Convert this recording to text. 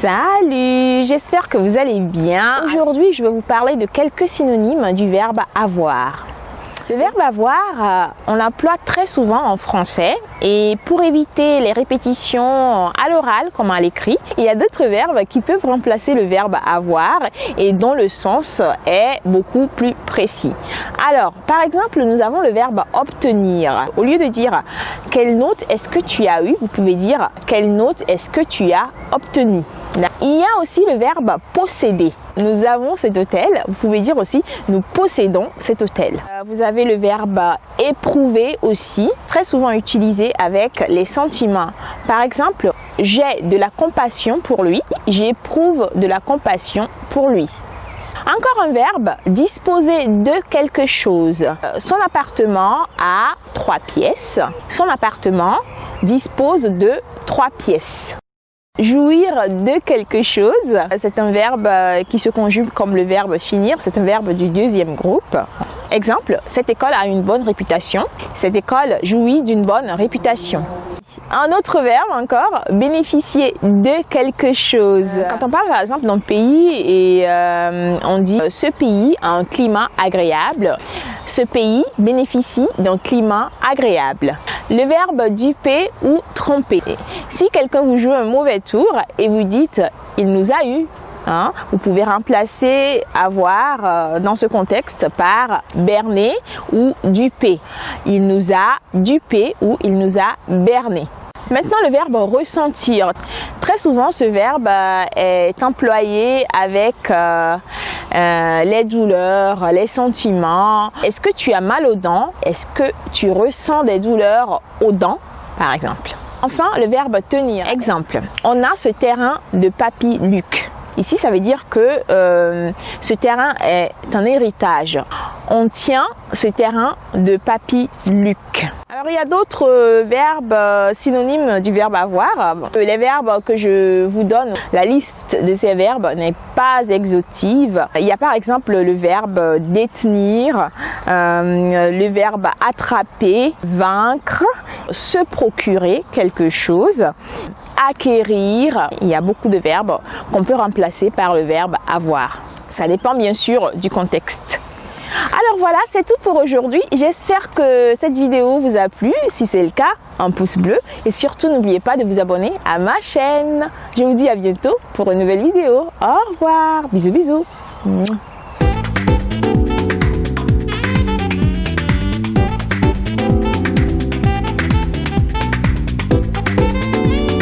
Salut, j'espère que vous allez bien. Aujourd'hui, je vais vous parler de quelques synonymes du verbe avoir. Le verbe avoir, euh, on l'emploie très souvent en français et pour éviter les répétitions à l'oral comme à l'écrit, il y a d'autres verbes qui peuvent remplacer le verbe avoir et dont le sens est beaucoup plus précis. Alors, par exemple, nous avons le verbe obtenir. Au lieu de dire quelle note est-ce que tu as eu, vous pouvez dire quelle note est-ce que tu as obtenu. Il y a aussi le verbe posséder. Nous avons cet hôtel. Vous pouvez dire aussi nous possédons cet hôtel. Euh, vous avez le verbe éprouver aussi, très souvent utilisé avec les sentiments. Par exemple, j'ai de la compassion pour lui. J'éprouve de la compassion pour lui. Encore un verbe, disposer de quelque chose. Euh, son appartement a trois pièces. Son appartement dispose de trois pièces. Jouir de quelque chose, c'est un verbe qui se conjugue comme le verbe finir, c'est un verbe du deuxième groupe. Exemple, cette école a une bonne réputation, cette école jouit d'une bonne réputation. Un autre verbe encore, bénéficier de quelque chose. Quand on parle par exemple d'un pays et euh, on dit ce pays a un climat agréable, ce pays bénéficie d'un climat agréable. Le verbe duper ou tromper. Si quelqu'un vous joue un mauvais tour et vous dites il nous a eu, Hein, vous pouvez remplacer avoir euh, dans ce contexte par berner ou duper. Il nous a dupé ou il nous a berné. Maintenant, le verbe ressentir. Très souvent, ce verbe euh, est employé avec euh, les douleurs, les sentiments. Est-ce que tu as mal aux dents? Est-ce que tu ressens des douleurs aux dents, par exemple? Enfin, le verbe tenir. Exemple, on a ce terrain de papy Luc. Ici, ça veut dire que ce terrain est un héritage. On tient ce terrain de papy Luc. Alors il y a d'autres euh, verbes euh, synonymes du verbe avoir. Euh, les verbes que je vous donne, la liste de ces verbes n'est pas exhaustive. Il y a par exemple le verbe détenir, le verbe attraper, vaincre, se procurer quelque chose, acquérir. Il y a beaucoup de verbes qu'on peut remplacer par le verbe avoir. Ça dépend bien sûr du contexte. Alors voilà, c'est tout pour aujourd'hui. J'espère que cette vidéo vous a plu. Si c'est le cas, un pouce bleu. Et surtout, n'oubliez pas de vous abonner à ma chaîne. Je vous dis à bientôt pour une nouvelle vidéo. Au revoir. Bisous, bisous.